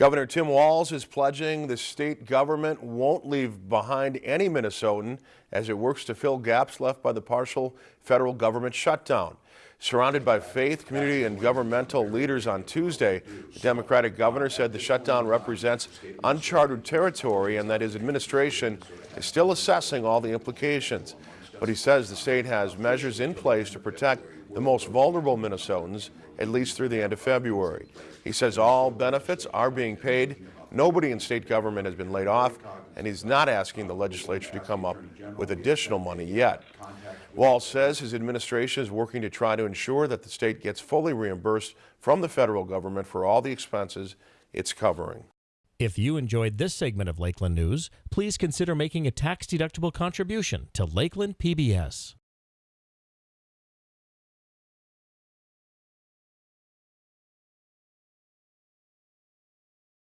Governor Tim Walz is pledging the state government won't leave behind any Minnesotan as it works to fill gaps left by the partial federal government shutdown. Surrounded by faith, community, and governmental leaders on Tuesday, the Democratic governor said the shutdown represents uncharted territory and that his administration is still assessing all the implications. But he says the state has measures in place to protect the most vulnerable Minnesotans at least through the end of February. He says all benefits are being paid. Nobody in state government has been laid off, and he's not asking the legislature to come up with additional money yet. Walz says his administration is working to try to ensure that the state gets fully reimbursed from the federal government for all the expenses it's covering. If you enjoyed this segment of Lakeland News, please consider making a tax-deductible contribution to Lakeland PBS.